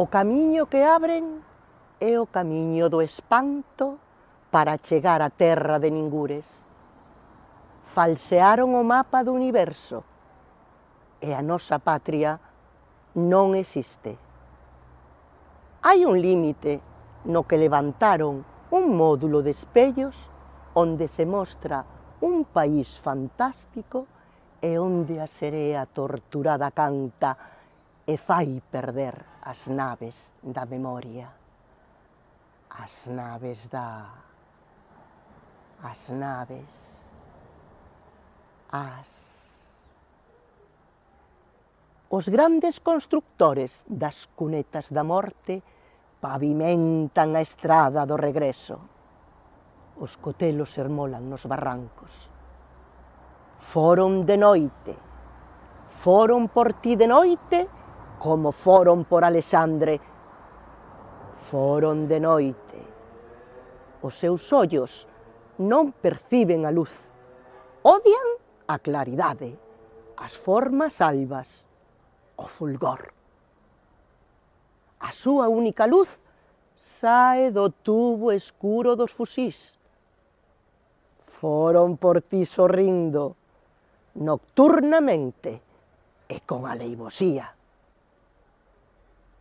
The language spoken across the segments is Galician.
O camiño que abren é o camiño do espanto para chegar á terra de Ningures. Falsearon o mapa do universo e a nosa patria non existe. Hai un límite no que levantaron un módulo de espellos onde se mostra un país fantástico e onde a serea torturada canta e fai perder as naves da memoria. As naves da... as naves... as... Os grandes constructores das cunetas da morte pavimentan a estrada do regreso. Os cotelos ermolan nos barrancos. Foron de noite, foron por ti de noite, como foron por Alexandre. Foron de noite. Os seus ollos non perciben a luz, odian a claridade, as formas albas, o fulgor. A súa única luz sae do tubo escuro dos fusís. Foron por ti sorrindo, nocturnamente e con aleivosía.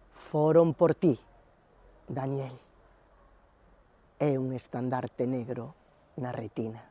Foron por ti, Daniel. É un estandarte negro na retina.